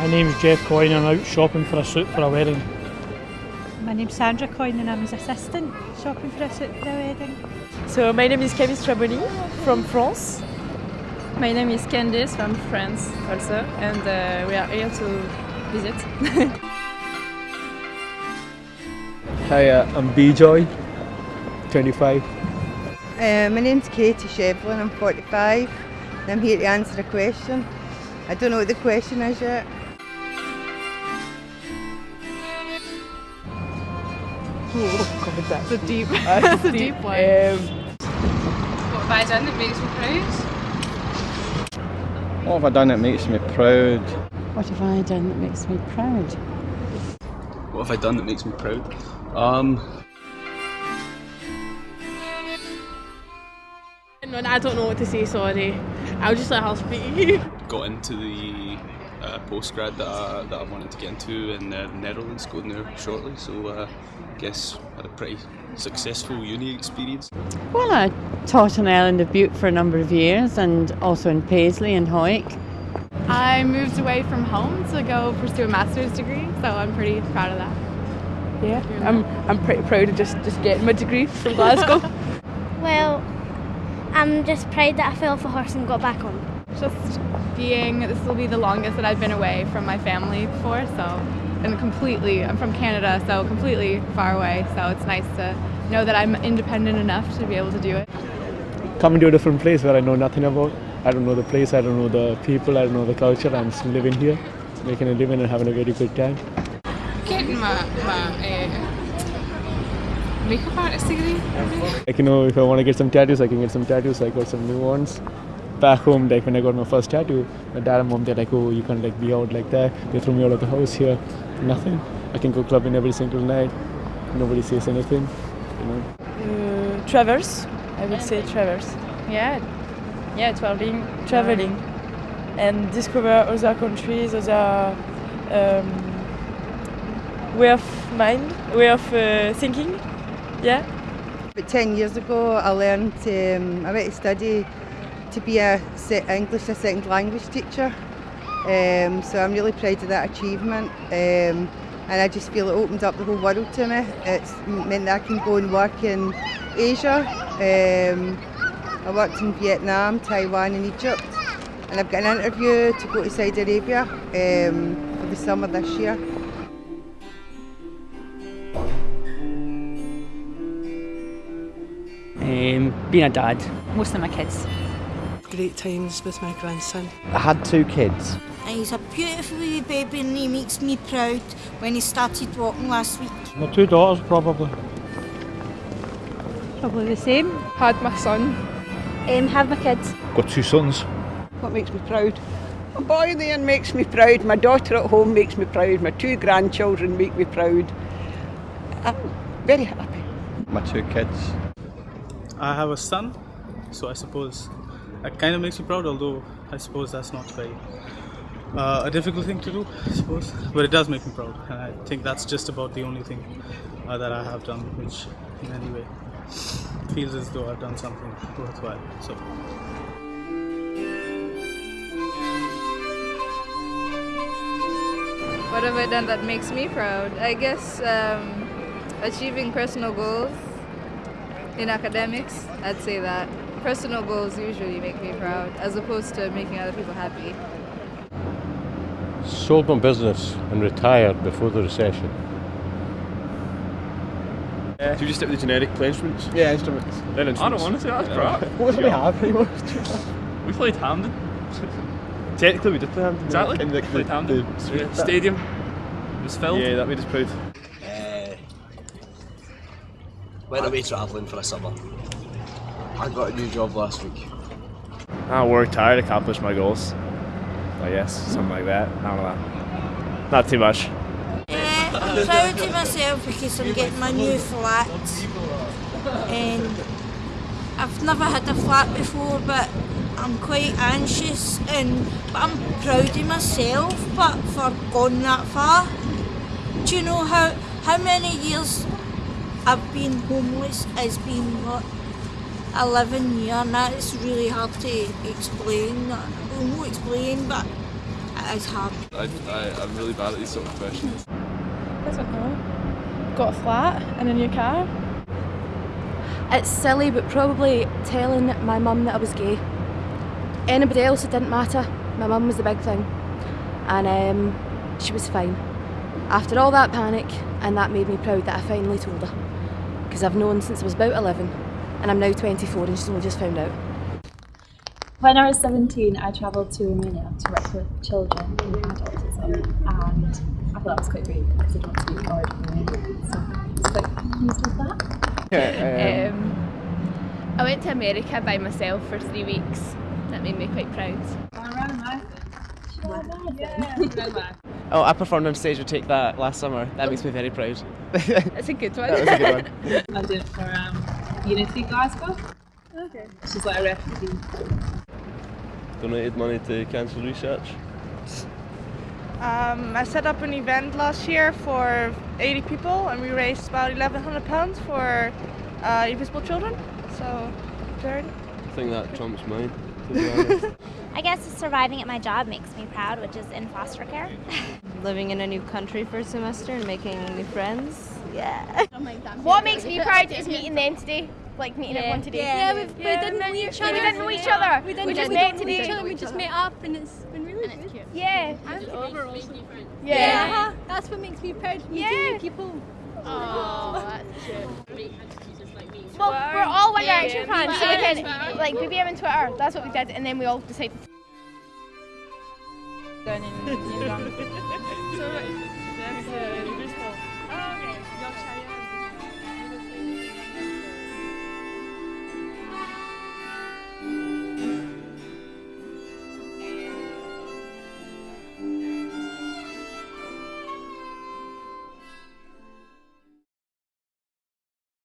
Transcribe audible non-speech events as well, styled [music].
My name's Jeff Coyne and I'm out shopping for a suit for a wedding. My name's Sandra Coyne and I'm his assistant shopping for a suit for a wedding. So my name is Camille Straboni from France. My name is Candice from France also and uh, we are here to visit. [laughs] Hi, uh, I'm B-Joy, 25. Uh, my name's Katie Shevlin, I'm 45 and I'm here to answer a question. I don't know what the question is yet. God, It's a deep, it's a deep one. Um, What have I done that makes me proud? What have I done that makes me proud? What have I done that makes me proud? What have I done that makes me proud? Um, no, I don't know what to say, sorry. I'll just let her speak. [laughs] got into the uh, postgrad that I, that I wanted to get into in the Netherlands, going there shortly. So uh, I guess had a pretty successful uni experience. Well, I taught on Island of Bute for a number of years and also in Paisley and Hawick. I moved away from home to go pursue a master's degree, so I'm pretty proud of that. Yeah, I'm, I'm pretty proud of just, just getting my degree from Glasgow. [laughs] Well, I'm just proud that I fell off a horse and got back on. Just being, this will be the longest that I've been away from my family before, so, and completely, I'm from Canada, so completely far away, so it's nice to know that I'm independent enough to be able to do it. Coming to a different place where I know nothing about. I don't know the place, I don't know the people, I don't know the culture. I'm just living here, making a living and having a very good time. Getting my, my uh, makeup artist degree. Like, you know, if I want to get some tattoos, I can get some tattoos. I got some new ones. Back home, like when I got my first tattoo, my dad and mom, they're like, oh, you can't like be out like that. They threw me out of the house here. Nothing. I can go clubbing every single night. Nobody says anything, you know. Uh, travels, I would say travels. Yeah, yeah, traveling. Traveling and discover other countries, other um, way of mind, way of uh, thinking. Yeah. About 10 years ago I learned, um, I went to study to be a English as a second language teacher. Um, so I'm really proud of that achievement. Um, and I just feel it opened up the whole world to me. It's meant that I can go and work in Asia. Um, I worked in Vietnam, Taiwan and Egypt. And I've got an interview to go to Saudi Arabia um, for the summer this year. Um, being a dad. Most of my kids. Great times with my grandson. I had two kids. And he's a beautiful wee baby and he makes me proud when he started walking last week. My two daughters probably. Probably the same. Had my son. Um, have my kids. Got two sons. What makes me proud? My boy there makes me proud. My daughter at home makes me proud. My two grandchildren make me proud. I'm very happy. My two kids. I have a son, so I suppose that kind of makes me proud, although I suppose that's not very uh, a difficult thing to do, I suppose. But it does make me proud, and I think that's just about the only thing uh, that I have done which, in any way, feels as though I've done something worthwhile. So. What have I done that makes me proud? I guess um, achieving personal goals in academics, I'd say that. Personal goals usually make me proud as opposed to making other people happy. Sold my business and retired before the recession. Do you just stick with the generic play instruments? Yeah, instruments. Then instruments. I don't want to say that's crap. [laughs] [laughs] What do we have anymore? We played Hampden. Technically, we did play Hampden. Exactly. In the, played the, Hampden. the street The bit. stadium was filled. Yeah, that made us proud. Uh, went away travelling for a summer. I got a new job last week. I worked hard, accomplished my goals. I guess, something like that. I don't know. Not too much. Yeah, I'm proud of myself because I'm getting my new flat. And I've never had a flat before, but I'm quite anxious and but I'm proud of myself but for going that far. Do you know how how many years I've been homeless has been what 11 years and that is really hard to explain. Well, not explain but it is hard. I, I, I'm really bad at these sort of questions. I don't know. Got a flat and a new car. It's silly, but probably telling my mum that I was gay. Anybody else, it didn't matter. My mum was the big thing. And um, she was fine. After all that panic, and that made me proud that I finally told her. Because I've known since I was about 11, and I'm now 24 and she's only just found out. When I was 17, I travelled to Romania to work with children with autism, and I thought that was quite great because I don't speak a word of Romanian, so it's quite pleased with that. Um, I went to America by myself for three weeks. That made me quite proud. [laughs] Oh, I performed on stage with Take That last summer. That makes me very proud. That's a good one. [laughs] That was a good one. [laughs] I did it for um, Unity Glasgow. Okay. This She's like a refugee. Donated money to cancer research. Um, I set up an event last year for 80 people and we raised about 1100 pounds for uh, invisible children. So, charity. I think that trumps mine, to be [laughs] honest. I guess surviving at my job makes me proud, which is in foster care. [laughs] Living in a new country for a semester and making new friends. Yeah. What makes me proud is meeting them today. Like meeting Yeah. everyone today. Yeah, we, we've- we didn't met know each other. We didn't know each other. We didn't we just met today. each other, we just met up and it's been really good. cute. Yeah. And overall, making friends. Yeah. Yeah, That's what makes me proud. Meeting Yeah. new people. Oh, that's cute. Well, we're all One Yeah, Direction yeah. fans, so we can like BBM and Twitter. That's what we did, and then we all decided. Down in New Zealand. [laughs] so, that's, uh,